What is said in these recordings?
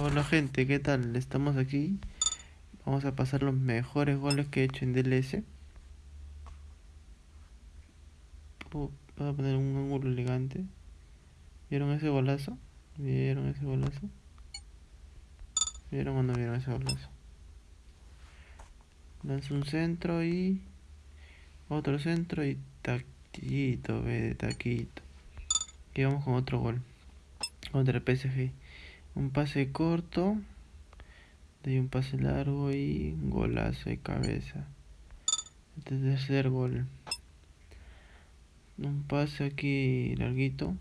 Hola gente, ¿qué tal? Estamos aquí. Vamos a pasar los mejores goles que he hecho en DLS. Voy a poner un ángulo elegante. ¿Vieron ese golazo? ¿Vieron ese golazo? ¿Vieron o no vieron ese golazo? Lanza un centro y... Otro centro y taquito, ve, de taquito. Y vamos con otro gol. Contra el PSG un pase corto de un pase largo y golazo de cabeza. Este tercer gol. Un pase aquí larguito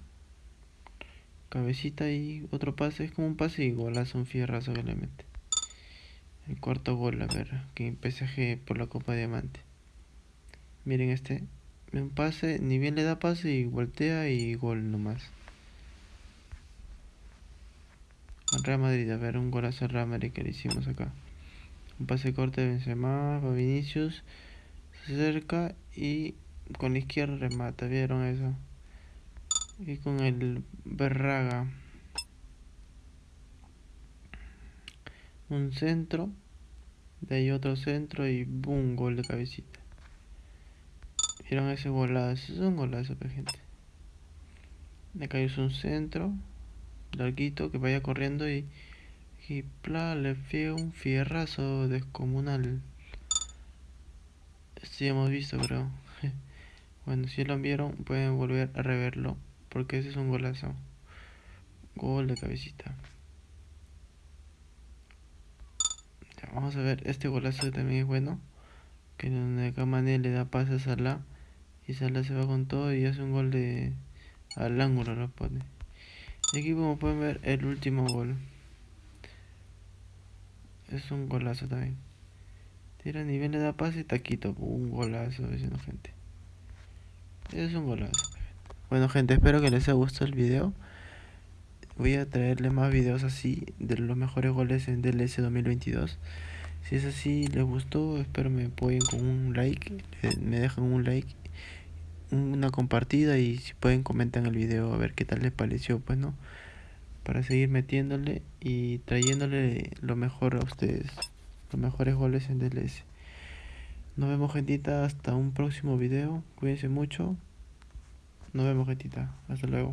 cabecita y otro pase es como un pase y golazo un fierrazo que le mete. El cuarto gol a ver que PSG por la copa de diamante. Miren este un pase ni bien le da pase y voltea y gol nomás Real Madrid, a ver, un golazo al Real Madrid que le hicimos acá. Un pase corte de Benzema, para Vinicius, se acerca y con la izquierda remata, ¿vieron eso? Y con el Berraga. Un centro, de ahí otro centro y boom, gol de cabecita. ¿Vieron ese golazo? Es un golazo, gente. Acá es un centro larguito que vaya corriendo y, y pla, le fue un fierrazo descomunal. Esto ya hemos visto, creo. bueno, si lo vieron, pueden volver a reverlo. Porque ese es un golazo. Gol de cabecita. vamos a ver, este golazo también es bueno. Que donde Kamane le da pases a la y Salah se va con todo y hace un gol de al ángulo lo pone. Y aquí como pueden ver el último gol. Es un golazo también. Tira nivel de da pase y taquito. Un golazo, diciendo gente. Es un golazo. Bueno gente, espero que les haya gustado el video. Voy a traerle más videos así de los mejores goles en DLS 2022. Si es así, les gustó, espero me apoyen con un like. Me dejan un like una compartida y si pueden comentar el video a ver qué tal les pareció pues no para seguir metiéndole y trayéndole lo mejor a ustedes los mejores goles en DLS nos vemos gentita hasta un próximo video. Cuídense mucho. Nos vemos gentita. Hasta luego